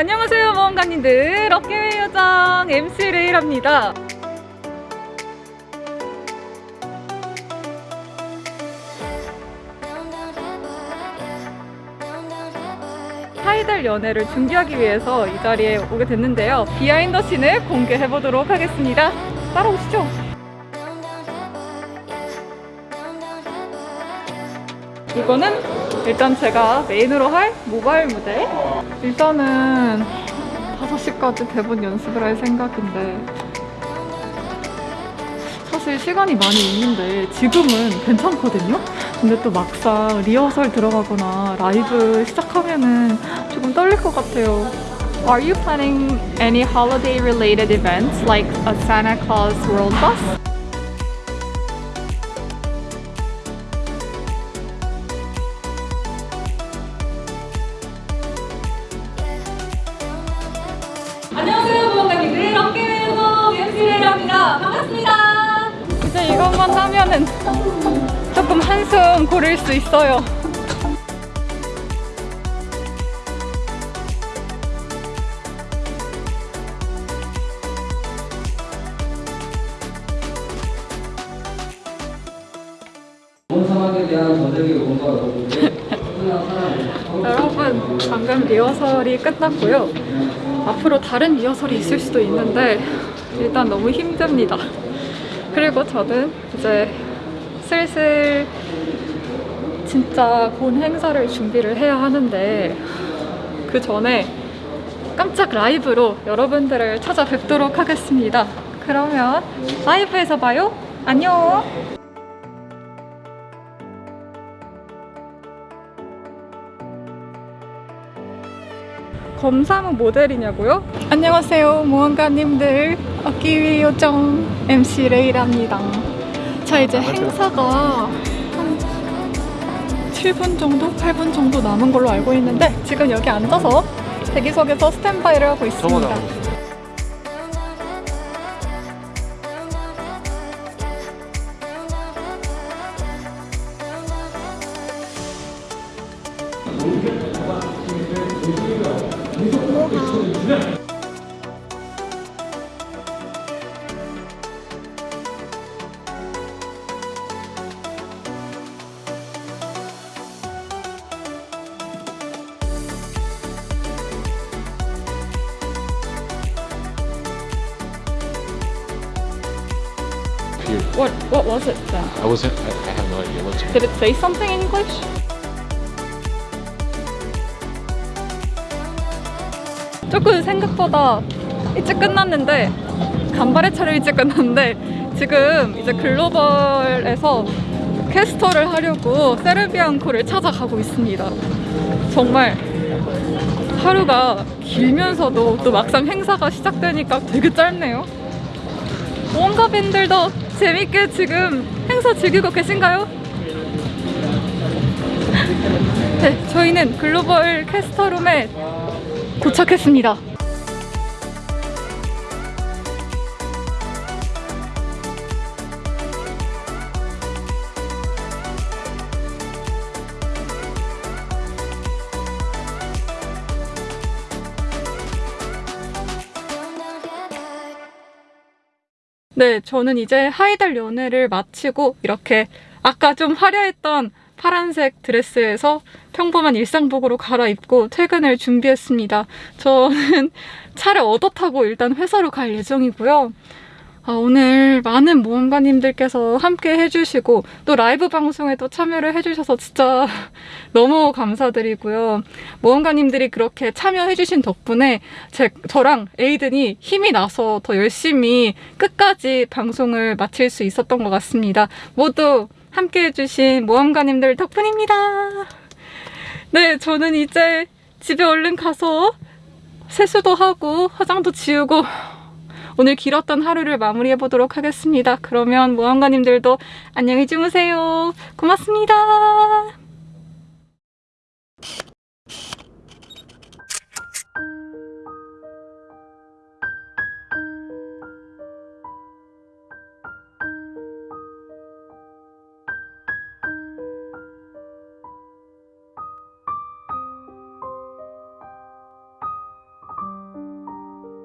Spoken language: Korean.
안녕하세요 모험가님들. 요정 MC 레이랍니다. 하이달 연애를 준비하기 위해서 이 자리에 오게 됐는데요. 비하인더 씬을 공개해 보도록 하겠습니다. 따라오시죠. 이거는 일단 제가 메인으로 할 모바일 무대 일단은 5시까지 대본 연습을 할 생각인데 사실 시간이 많이 있는데 지금은 괜찮거든요? 근데 또 막상 리허설 들어가거나 라이브 시작하면은 조금 떨릴 것 같아요 Are you planning any holiday related events like a Santa Claus World Bus? MC레이랍니다. 반갑습니다. 이제 이것만 하면은 조금 한숨 고를 수 있어요. 여러분, 방금 리허설이 끝났고요. 앞으로 다른 리허설이 있을 수도 있는데 일단 너무 힘듭니다. 그리고 저는 이제 슬슬 진짜 본 행사를 준비를 해야 하는데 그 전에 깜짝 라이브로 여러분들을 찾아뵙도록 하겠습니다. 그러면 라이브에서 봐요. 안녕. 검사무 모델이냐고요? 안녕하세요 모험가님들 어끼위 요정 MC 레이랍니다 자 이제 행사가 한 7분 정도? 8분 정도 남은 걸로 알고 있는데 지금 여기 앉아서 대기석에서 스탠바이를 하고 있습니다 What, what was it then? I wasn't. I, I have no idea what's. Did it say something in English? 조금 생각보다 일찍 끝났는데 간발의 차례 일찍 끝났는데 지금 이제 글로벌에서 캐스터를 하려고 세르비앙코를 찾아가고 있습니다. 정말 하루가 길면서도 또 막상 행사가 시작되니까 되게 짧네요. 모험가 밴들도 재밌게 지금 행사 즐기고 계신가요? 네, 저희는 글로벌 캐스터룸에 도착했습니다. 네, 저는 이제 하이달 연애를 마치고 이렇게 아까 좀 화려했던 파란색 드레스에서 평범한 일상복으로 갈아입고 퇴근을 준비했습니다. 저는 차를 얻어 타고 일단 회사로 갈 예정이고요. 아, 오늘 많은 모험가님들께서 함께 해주시고 또 라이브 방송에도 참여를 해주셔서 진짜 너무 감사드리고요. 모험가님들이 그렇게 참여해주신 덕분에 제, 저랑 에이든이 힘이 나서 더 열심히 끝까지 방송을 마칠 수 있었던 것 같습니다. 모두 함께 해주신 모험가님들 덕분입니다. 네, 저는 이제 집에 얼른 가서 세수도 하고 화장도 지우고 오늘 길었던 하루를 마무리해 보도록 하겠습니다. 그러면 모험가님들도 안녕히 주무세요. 고맙습니다.